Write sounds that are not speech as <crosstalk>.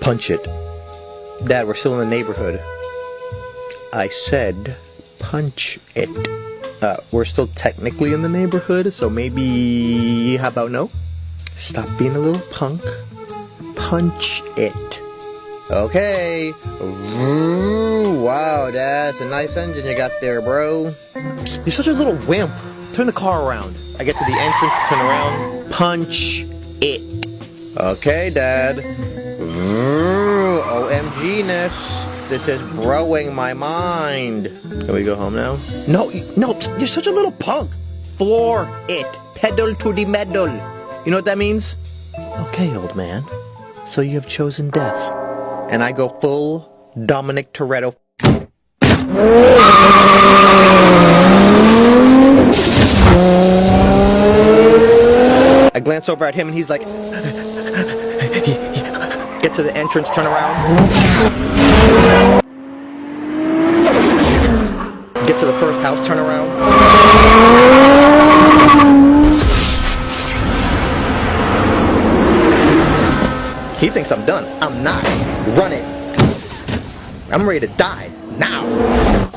Punch it. Dad, we're still in the neighborhood. I said punch it. Uh, we're still technically in the neighborhood, so maybe. How about no? Stop being a little punk. Punch it. Okay. Wow, that's a nice engine you got there, bro. You're such a little wimp. Turn the car around. I get to the entrance, turn around, punch it. Okay, Dad. OMG-ness. This is broing my mind. Can we go home now? No, no, you're such a little punk. Floor it. Pedal to the metal. You know what that means? Okay, old man. So you have chosen death. And I go full Dominic Toretto. I glance over at him and he's like, <laughs> get to the entrance, turn around. Get to the first house, turn around. He thinks I'm done. I'm not. Run it. I'm ready to die. Now.